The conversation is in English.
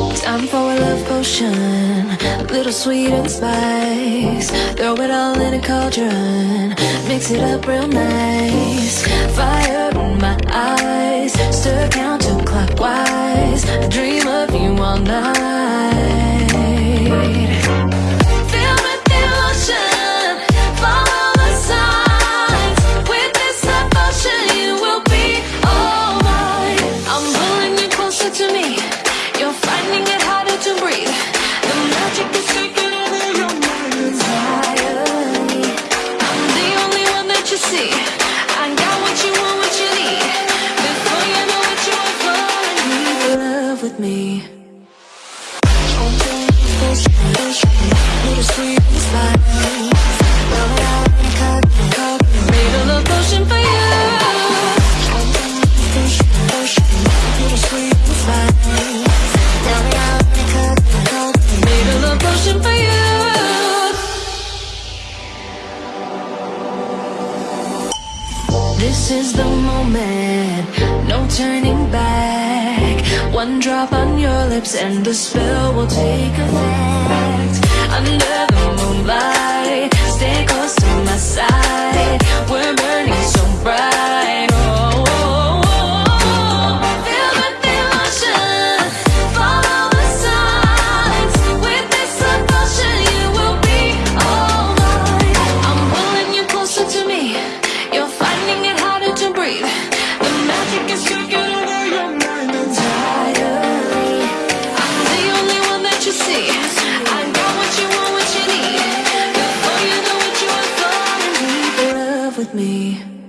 Time for a love potion, a little sweet and spice. Throw it all in a cauldron, mix it up real nice. Fire in my eyes, stir counterclockwise. I dream of you all night. With emotion. to me me. For you for you This is the moment, no turning back. One drop on your lips and the spell will take effect. me.